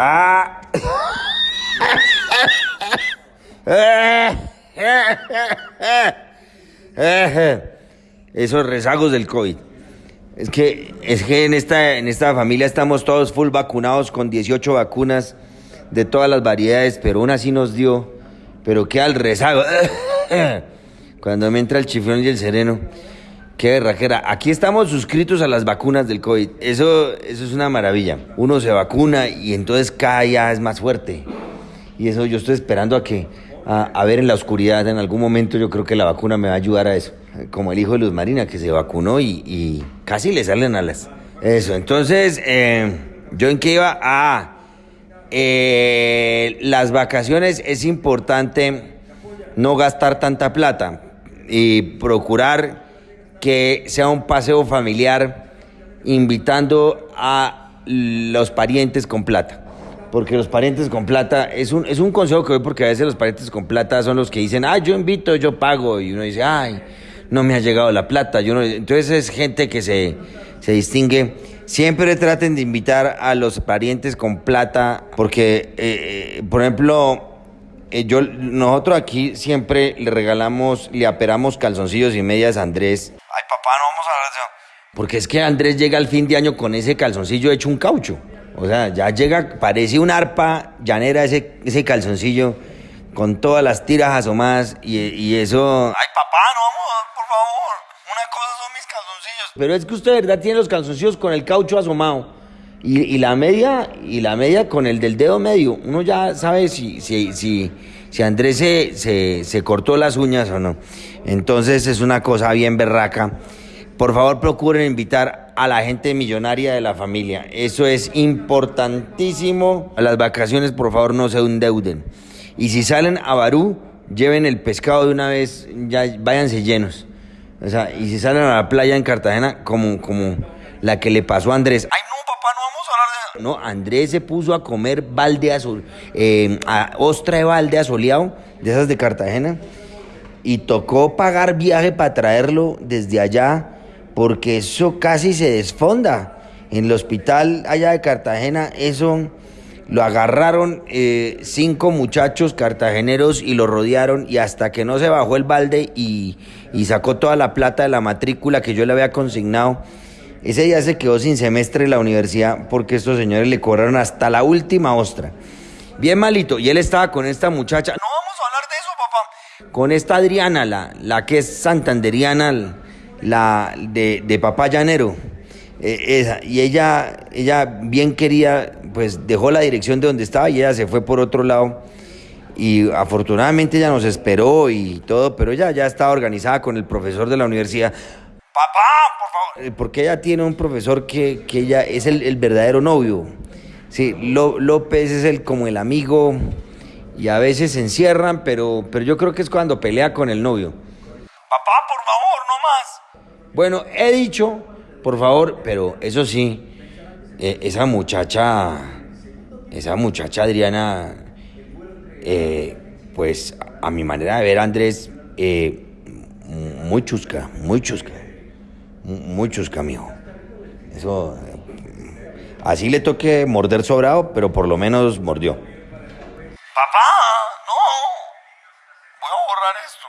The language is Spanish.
Ah. Esos rezagos del COVID. Es que, es que en, esta, en esta familia estamos todos full vacunados con 18 vacunas de todas las variedades, pero una sí nos dio. Pero qué al rezago. Cuando me entra el chiflón y el sereno. Qué berraquera. Aquí estamos suscritos a las vacunas del COVID. Eso, eso es una maravilla. Uno se vacuna y entonces cada día es más fuerte. Y eso yo estoy esperando a que, a, ver en la oscuridad, en algún momento yo creo que la vacuna me va a ayudar a eso. Como el hijo de Luz Marina que se vacunó y, casi le salen alas. Eso, entonces, eh, ¿yo en qué iba? Ah, eh, las vacaciones es importante no gastar tanta plata y procurar que sea un paseo familiar invitando a los parientes con plata. Porque los parientes con plata es un, es un consejo que doy porque a veces los parientes con plata son los que dicen, ah, yo invito, yo pago. Y uno dice, ay, no me ha llegado la plata. Yo no... Entonces es gente que se, se distingue. Siempre traten de invitar a los parientes con plata porque, eh, eh, por ejemplo, eh, yo, nosotros aquí siempre le regalamos, le aperamos calzoncillos y medias a Andrés porque es que Andrés llega al fin de año con ese calzoncillo hecho un caucho. O sea, ya llega, parece un arpa llanera ese, ese calzoncillo con todas las tiras asomadas y, y eso... Ay, papá, no vamos, por favor. Una cosa son mis calzoncillos. Pero es que usted de verdad tiene los calzoncillos con el caucho asomado. Y, la media, y la media con el del dedo medio. Uno ya sabe si, si, si, si Andrés se, se, se cortó las uñas o no. Entonces es una cosa bien berraca. Por favor, procuren invitar a la gente millonaria de la familia. Eso es importantísimo. A las vacaciones, por favor, no se endeuden. Y si salen a Barú, lleven el pescado de una vez, ya váyanse llenos. O sea, y si salen a la playa en Cartagena, como, como la que le pasó a Andrés. Ay, no, papá, no vamos a hablar de No, Andrés se puso a comer balde eh, a ostra de balde asoleado, de esas de Cartagena, y tocó pagar viaje para traerlo desde allá porque eso casi se desfonda. En el hospital allá de Cartagena, eso lo agarraron eh, cinco muchachos cartageneros y lo rodearon y hasta que no se bajó el balde y sacó toda la plata de la matrícula que yo le había consignado, ese día se quedó sin semestre en la universidad porque estos señores le cobraron hasta la última ostra. Bien malito. Y él estaba con esta muchacha. No vamos a hablar de eso, papá. Con esta Adriana, la, la que es santanderiana la de, de Papá Llanero. Esa, y ella, ella bien quería, pues dejó la dirección de donde estaba y ella se fue por otro lado. Y afortunadamente ella nos esperó y todo, pero ella ya estaba organizada con el profesor de la universidad. Papá, favor. Eh, porque ella tiene un profesor que, que ella es el, el, verdadero novio. Sí, López es el como el amigo y a veces se encierran, pero, pero yo creo que es cuando pelea con el novio. Papá, por favor, no más. Bueno, he dicho, por favor, pero eso sí, eh, esa muchacha, esa muchacha Adriana, eh, pues a mi manera de ver, Andrés, eh, muy chusca, muy chusca, muchos chuscamijo. Eso, así le toque morder sobrado, pero por lo menos mordió. Papá, no, voy a borrar esto.